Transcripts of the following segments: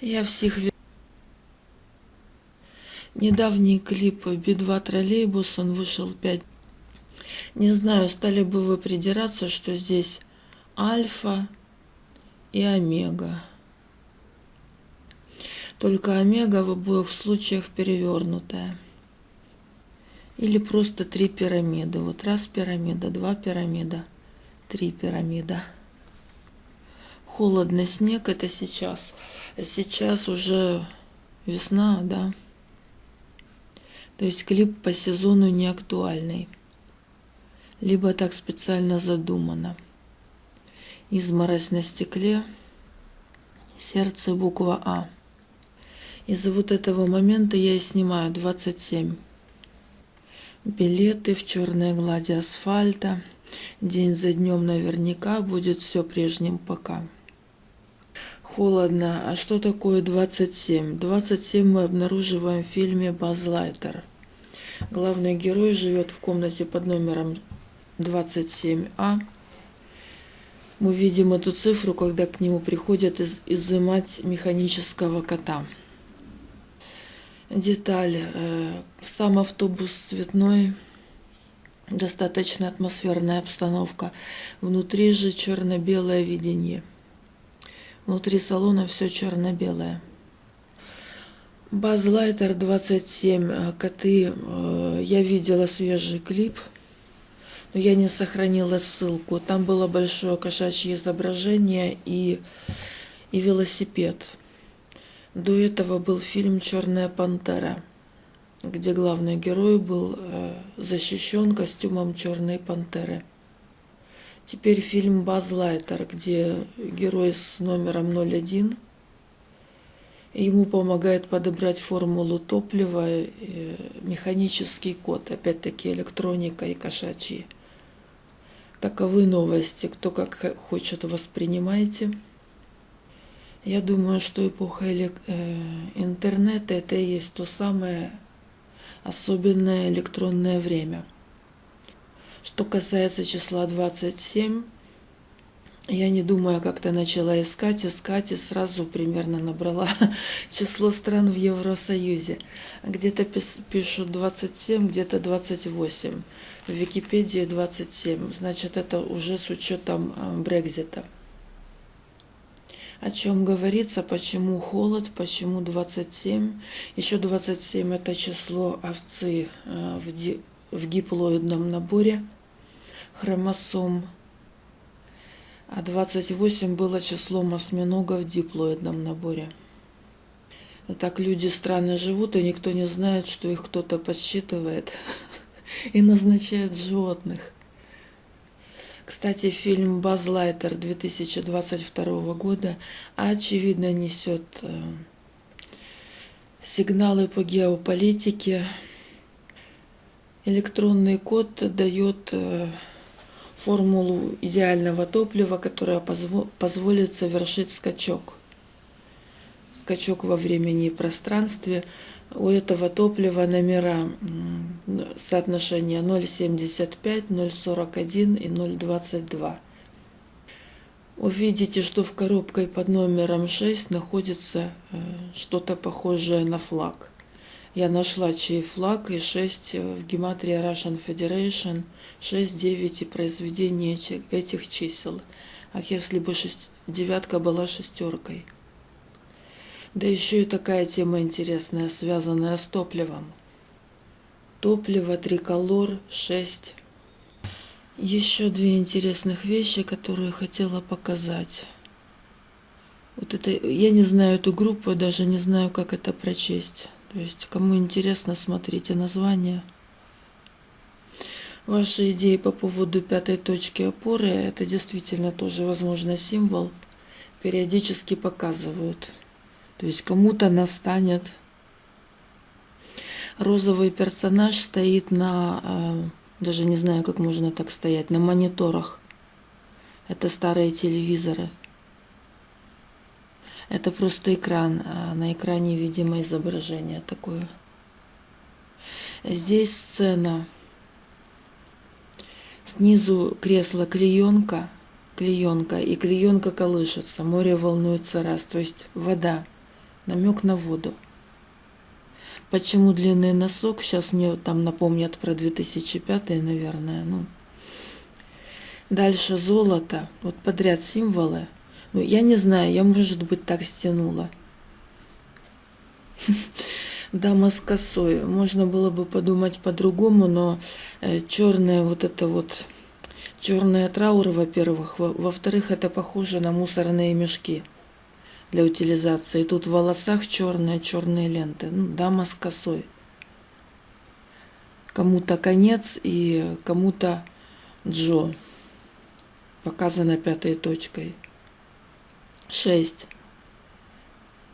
Я всех ви- Недавний клип Би-2 троллейбус, он вышел 5. Не знаю, стали бы вы придираться, что здесь альфа и омега. Только омега в обоих случаях перевернутая. Или просто три пирамиды. Вот раз пирамида, два пирамида, три пирамида. Холодный снег это сейчас. Сейчас уже весна, да. То есть клип по сезону не актуальный. Либо так специально задумано. Изморозь на стекле, сердце буква А. Из-за вот этого момента я и снимаю 27. Билеты в черной глади асфальта. День за днем наверняка будет все прежним пока. Холодно. А что такое 27? 27 мы обнаруживаем в фильме «Базлайтер». Главный герой живет в комнате под номером 27А. Мы видим эту цифру, когда к нему приходят из изымать механического кота. Деталь. э, Сам автобус цветной, достаточно атмосферная обстановка. Внутри же черно-белое видение. Внутри салона все черно-белое. Базлайтер 27, э, коты. э, Я видела свежий клип, но я не сохранила ссылку. Там было большое кошачье изображение и, и велосипед. До этого был фильм «Черная пантера», где главный герой был э, защищен костюмом черной пантеры. Теперь фильм «Базлайтер», где герой с номером 01 Ему помогает подобрать формулу топлива механический код, опять-таки электроника и кошачьи. Таковы новости. Кто как хочет, воспринимайте. Я думаю, что эпоха э, интернета это и есть то самое особенное электронное время. Что касается числа 27, я не думаю, как-то начала искать, искать и сразу примерно набрала число стран в Евросоюзе. Где-то пишут 27, где-то 28. В Википедии 27. Значит, это уже с учетом э, Брекзита. О чем говорится, почему холод, почему 27. Еще 27 это число овцы э, в, ди- в диплоидном наборе хромосом а 28 было числом осьминога в диплоидном наборе. Так люди странно живут, и никто не знает, что их кто-то подсчитывает и назначает животных. Кстати, фильм «Базлайтер» 2022 года очевидно несет э, сигналы по геополитике. Электронный код дает э, формулу идеального топлива, которая позво- позволит совершить скачок. Скачок во времени и пространстве. У этого топлива номера соотношения 0,75, 0,41 и 0,22. Увидите, что в коробке под номером 6 находится э, что-то похожее на флаг. Я нашла чей флаг и 6 в гематрии Russian Federation, 6, 9 и произведение эти- этих чисел. А если бы шесть- девятка была шестеркой? Да еще и такая тема интересная, связанная с топливом. Топливо, триколор, 6. Еще две интересных вещи, которые хотела показать. Вот это, я не знаю эту группу, даже не знаю, как это прочесть. То есть, кому интересно, смотрите название. Ваши идеи по поводу пятой точки опоры, это действительно тоже, возможно, символ, периодически показывают. То есть, кому-то настанет. Розовый персонаж стоит на, э, даже не знаю, как можно так стоять, на мониторах. Это старые телевизоры. Это просто экран, а на экране, видимо, изображение такое. Здесь сцена. Снизу кресло клеенка, клеенка, и клеенка колышется, море волнуется раз, то есть вода. намек на воду. Почему длинный носок? Сейчас мне там напомнят про 2005, наверное. Ну. Дальше золото. Вот подряд символы. Ну, я не знаю, я, может быть, так стянула. Дама с косой. Можно было бы подумать по-другому, но э, черная вот это вот черная траур, во-первых. Во-вторых, это похоже на мусорные мешки для утилизации. Тут в волосах черные, черные ленты. Ну, дама с косой. Кому-то конец и кому-то Джо. Показано пятой точкой. Шесть.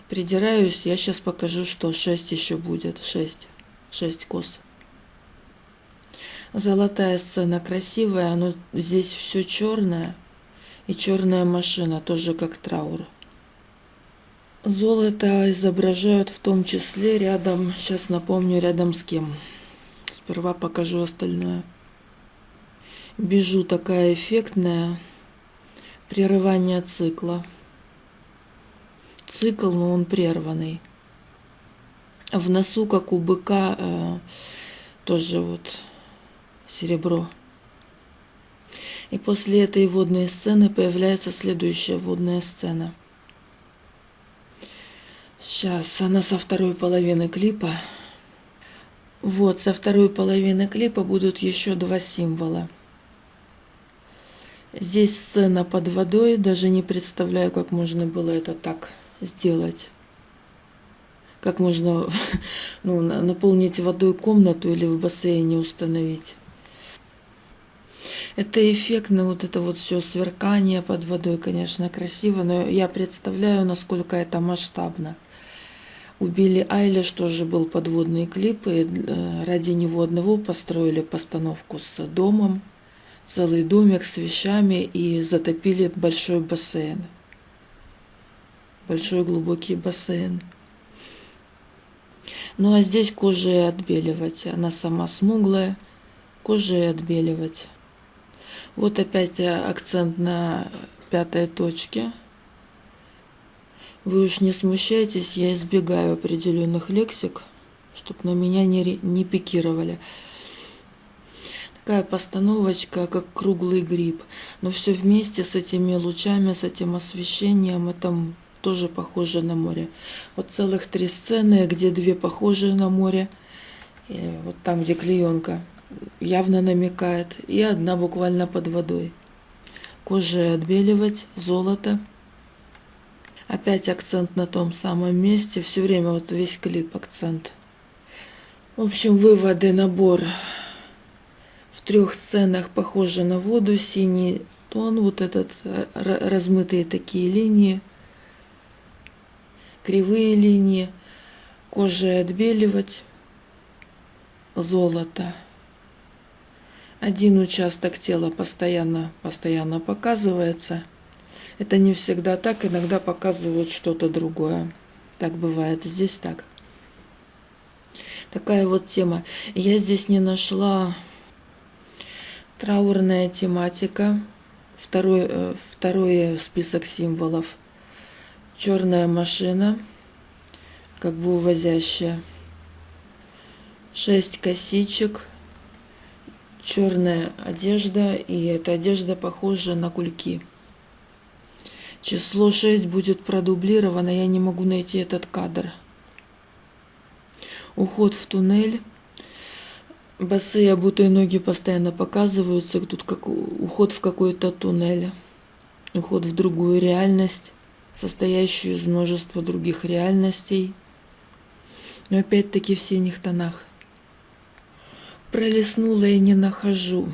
Придираюсь, я сейчас покажу, что шесть еще будет. Шесть. Шесть кос. Золотая сцена красивая, но здесь все черное. И черная машина, тоже как траур. Золото изображают в том числе рядом, сейчас напомню, рядом с кем. Сперва покажу остальное. Бежу такая эффектная. Прерывание цикла. Цикл, но он прерванный. В носу, как у быка, э, тоже вот серебро. И после этой водной сцены появляется следующая водная сцена – Сейчас она со второй половины клипа. Вот, со второй половины клипа будут еще два символа. Здесь сцена под водой, даже не представляю, как можно было это так сделать. Как можно ну, наполнить водой комнату или в бассейне установить. Это эффектно, вот это вот все сверкание под водой, конечно, красиво, но я представляю, насколько это масштабно. У Билли Айлиш тоже был подводный клип, и э, ради него одного построили постановку с домом, целый домик с вещами и затопили большой бассейн. Большой глубокий бассейн. Ну а здесь кожей отбеливать. Она сама смуглая, кожей отбеливать. Вот опять акцент на пятой точке – вы уж не смущайтесь, я избегаю определенных лексик, чтобы на меня не, не пикировали. Такая постановочка, как круглый гриб. Но все вместе с этими лучами, с этим освещением, это тоже похоже на море. Вот целых три сцены, где две похожие на море. И вот там, где клеенка явно намекает. И одна буквально под водой. Кожа отбеливать, золото – Опять акцент на том самом месте. Все время вот весь клип акцент. В общем, выводы, набор в трех сценах похоже на воду, синий тон, вот этот размытые такие линии, кривые линии, кожей отбеливать, золото. Один участок тела постоянно, постоянно показывается – это не всегда так, иногда показывают что-то другое. Так бывает, здесь так. Такая вот тема. Я здесь не нашла траурная тематика. Второй, э, второй список символов. Черная машина, как бы увозящая. Шесть косичек, черная одежда, и эта одежда похожа на кульки. Число 6 будет продублировано, я не могу найти этот кадр. Уход в туннель. Босые обутые ноги постоянно показываются. Тут как уход в какой-то туннель. Уход в другую реальность, состоящую из множества других реальностей. Но опять-таки в синих тонах. Пролистнула и не нахожу.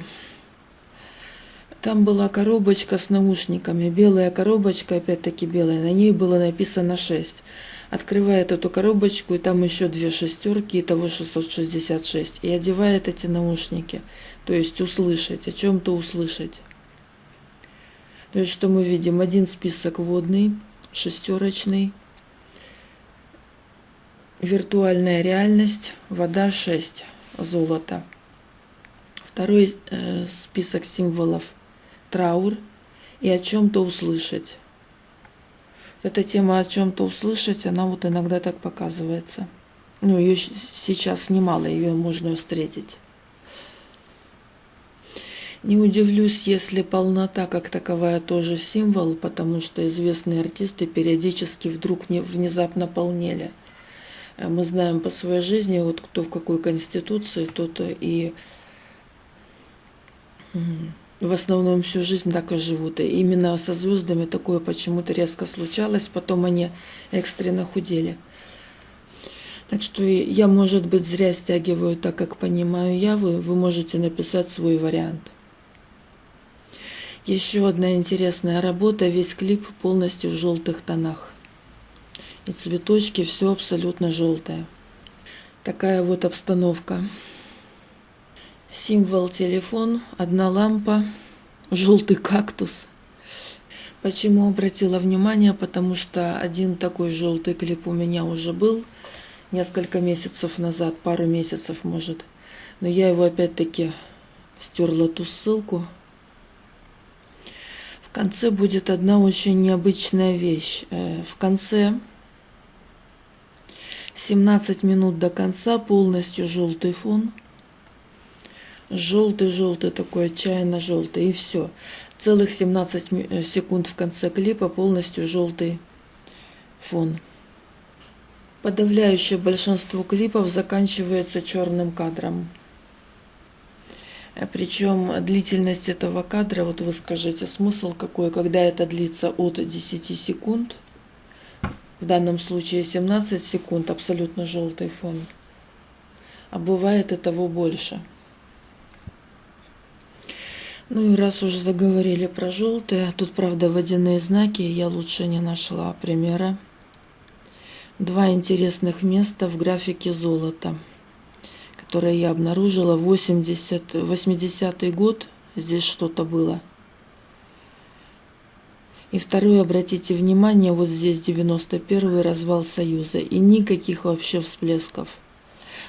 Там была коробочка с наушниками, белая коробочка, опять-таки белая, на ней было написано 6. Открывает эту коробочку, и там еще две шестерки, итого 666. И одевает эти наушники, то есть услышать, о чем-то услышать. То есть что мы видим? Один список водный, шестерочный, виртуальная реальность, вода 6, золото. Второй э, список символов – траур и о чем-то услышать. Эта тема о чем-то услышать, она вот иногда так показывается. Ну, ее сейчас немало, ее можно встретить. Не удивлюсь, если полнота как таковая тоже символ, потому что известные артисты периодически вдруг внезапно полнели. Э, мы знаем по своей жизни, вот кто в какой конституции, тот и в основном всю жизнь так и живут. И именно со звездами такое почему-то резко случалось, потом они экстренно худели. Так что я, может быть, зря стягиваю так, как понимаю я, вы, вы можете написать свой вариант. Еще одна интересная работа, весь клип полностью в желтых тонах. И цветочки, все абсолютно желтое. Такая вот обстановка. Символ телефон, одна лампа, желтый кактус. Почему обратила внимание? Потому что один такой желтый клип у меня уже был несколько месяцев назад, пару месяцев может. Но я его опять-таки стерла ту ссылку. В конце будет одна очень необычная вещь. Э, в конце 17 минут до конца полностью желтый фон. Желтый-желтый такой, отчаянно желтый. И все. Целых 17 э, секунд в конце клипа полностью желтый фон. Подавляющее большинство клипов заканчивается черным кадром. Причем длительность этого кадра, вот вы скажите, смысл какой, когда это длится от 10 секунд, в данном случае 17 секунд, абсолютно желтый фон, а бывает и того больше. Ну и раз уже заговорили про желтые, тут, правда, водяные знаки, я лучше не нашла примера. Два интересных места в графике золота – которое я обнаружила, 80, 80 год, здесь что-то было. И второе, обратите внимание, вот здесь 91 развал Союза, и никаких вообще всплесков.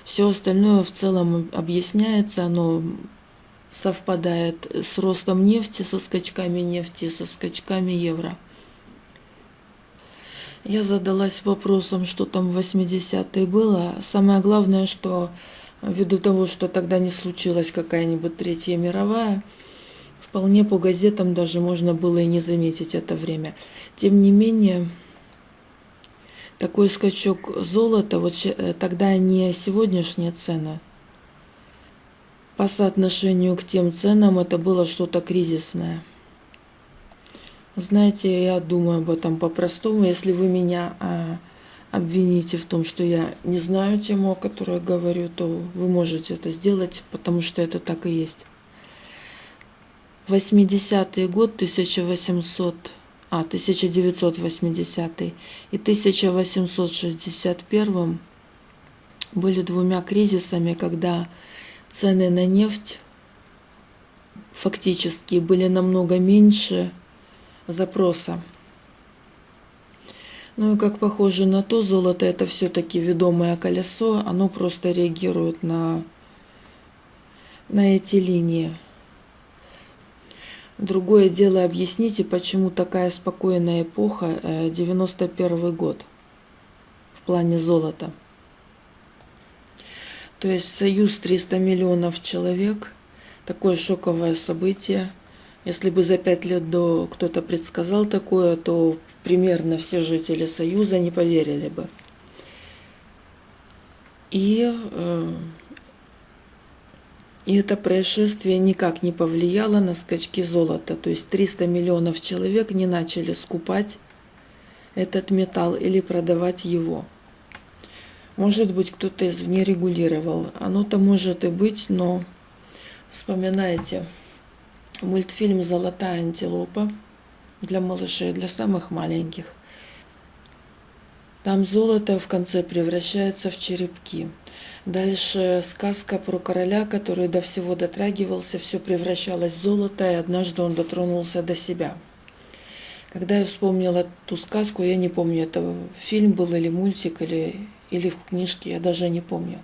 Все остальное в целом объясняется, оно совпадает с ростом нефти, со скачками нефти, со скачками евро. Я задалась вопросом, что там в 80-е было. Самое главное, что ввиду того, что тогда не случилась какая-нибудь Третья мировая, вполне по газетам даже можно было и не заметить это время. Тем не менее, такой скачок золота, вот э, тогда не сегодняшняя цена, по соотношению к тем ценам это было что-то кризисное. Знаете, я думаю об этом по-простому. Если вы меня а, обвините в том, что я не знаю тему, о которой я говорю, то вы можете это сделать, потому что это так и есть. 80-й год, 1800, а, 1980 и 1861 были двумя кризисами, когда цены на нефть фактически были намного меньше запроса. Ну и как похоже на то, золото это все-таки ведомое колесо, оно просто реагирует на, на эти линии. Другое дело, объясните, почему такая спокойная эпоха, 91 э, год, в плане золота. То есть союз 300 миллионов человек, такое шоковое событие – если бы за пять лет до кто-то предсказал такое, то примерно все жители Союза не поверили бы. И, э, и это происшествие никак не повлияло на скачки золота. То есть 300 миллионов человек не начали скупать этот металл или продавать его. Может быть, кто-то извне регулировал. Оно-то может и быть, но вспоминайте – мультфильм «Золотая антилопа» для малышей, для самых маленьких. Там золото в конце превращается в черепки. Дальше сказка про короля, который до всего дотрагивался, все превращалось в золото, и однажды он дотронулся до себя. Когда я вспомнила ту сказку, я не помню, это фильм был или мультик, или, или в книжке, я даже не помню.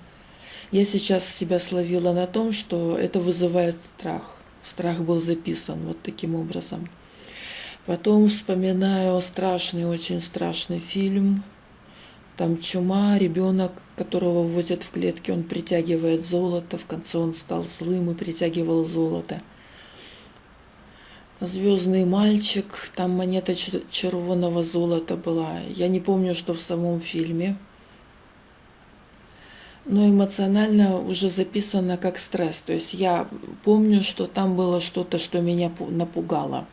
Я сейчас себя словила на том, что это вызывает страх страх был записан вот таким образом. Потом вспоминаю страшный, очень страшный фильм. Там чума, ребенок, которого возят в клетке, он притягивает золото. В конце он стал злым и притягивал золото. Звездный мальчик, там монета червоного золота была. Я не помню, что в самом фильме. Но эмоционально уже записано как стресс. То есть я помню, что там было что-то, что меня напугало.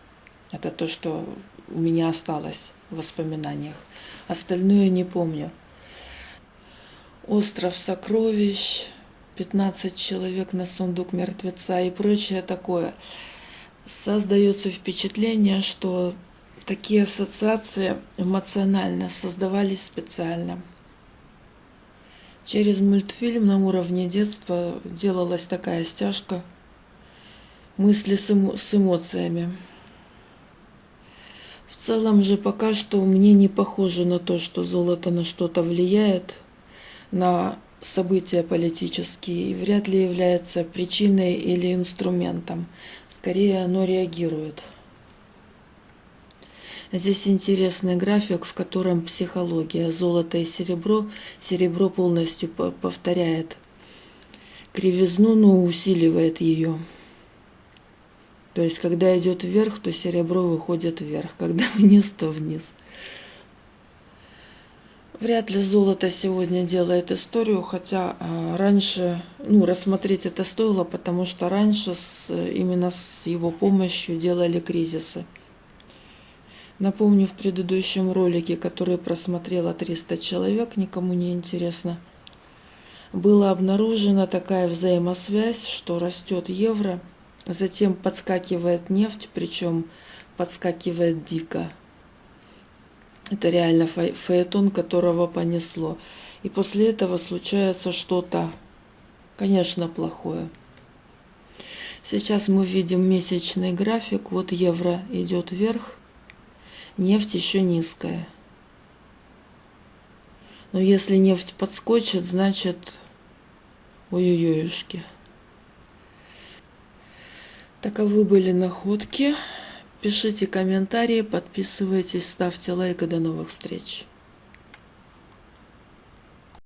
Это то, что у меня осталось в воспоминаниях. Остальное не помню. Остров сокровищ, 15 человек на сундук мертвеца и прочее такое. Создается впечатление, что такие ассоциации эмоционально создавались специально. Через мультфильм на уровне детства делалась такая стяжка мысли с, эмо с эмоциями. В целом же пока что мне не похоже на то, что золото на что-то влияет, на события политические, и вряд ли является причиной или инструментом. Скорее оно реагирует. Здесь интересный график, в котором психология, золото и серебро. Серебро полностью повторяет кривизну, но усиливает ее. То есть, когда идет вверх, то серебро выходит вверх, когда вниз, то вниз. Вряд ли золото сегодня делает историю, хотя а, раньше, ну, рассмотреть это стоило, потому что раньше с, именно с его помощью делали кризисы. Напомню, в предыдущем ролике, который просмотрело 300 человек, никому не интересно, была обнаружена такая взаимосвязь, что растет евро – Затем подскакивает нефть, причем подскакивает дико. Это реально фаэтон, которого понесло. И после этого случается что-то, конечно, плохое. Сейчас мы видим месячный график. Вот евро идет вверх, нефть еще низкая. Но если нефть подскочит, значит, ой-ой-ойшки. Таковы были находки. Пишите комментарии, подписывайтесь, ставьте лайк и до новых встреч.